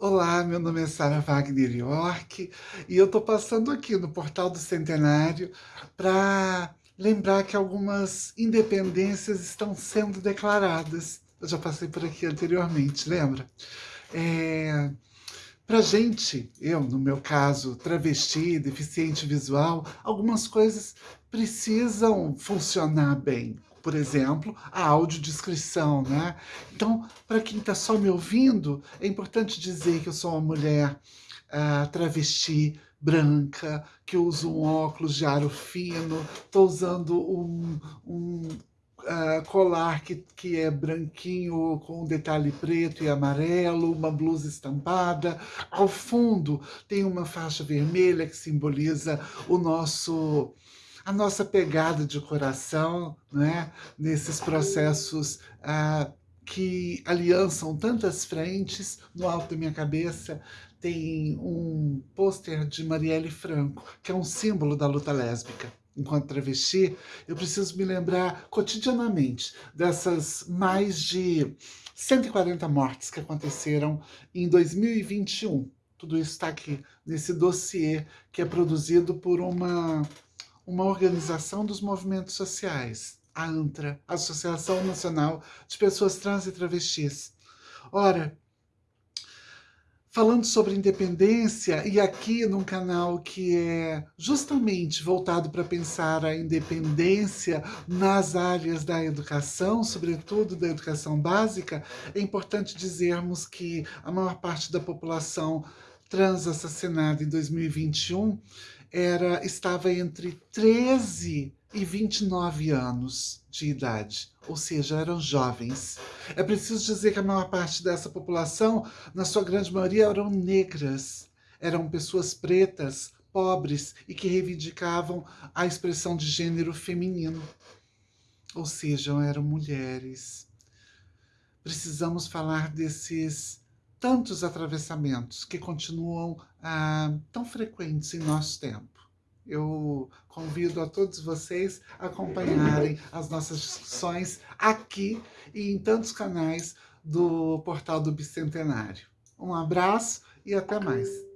Olá, meu nome é Sara Wagner York e eu estou passando aqui no Portal do Centenário para lembrar que algumas independências estão sendo declaradas. Eu já passei por aqui anteriormente, lembra? É... Para gente, eu, no meu caso, travesti, deficiente visual, algumas coisas precisam funcionar bem por exemplo, a audiodescrição, né? Então, para quem está só me ouvindo, é importante dizer que eu sou uma mulher uh, travesti, branca, que uso um óculos de aro fino, estou usando um, um uh, colar que, que é branquinho com um detalhe preto e amarelo, uma blusa estampada. Ao fundo tem uma faixa vermelha que simboliza o nosso a nossa pegada de coração né, nesses processos ah, que aliançam tantas frentes. No alto da minha cabeça tem um pôster de Marielle Franco, que é um símbolo da luta lésbica. Enquanto travesti, eu preciso me lembrar cotidianamente dessas mais de 140 mortes que aconteceram em 2021. Tudo isso está aqui nesse dossiê que é produzido por uma uma organização dos movimentos sociais, a ANTRA, Associação Nacional de Pessoas Trans e Travestis. Ora, falando sobre independência, e aqui num canal que é justamente voltado para pensar a independência nas áreas da educação, sobretudo da educação básica, é importante dizermos que a maior parte da população trans assassinada em 2021 era, estava entre 13 e 29 anos de idade, ou seja, eram jovens. É preciso dizer que a maior parte dessa população, na sua grande maioria, eram negras, eram pessoas pretas, pobres e que reivindicavam a expressão de gênero feminino. Ou seja, eram mulheres. Precisamos falar desses tantos atravessamentos que continuam ah, tão frequentes em nosso tempo. Eu convido a todos vocês a acompanharem as nossas discussões aqui e em tantos canais do Portal do Bicentenário. Um abraço e até mais.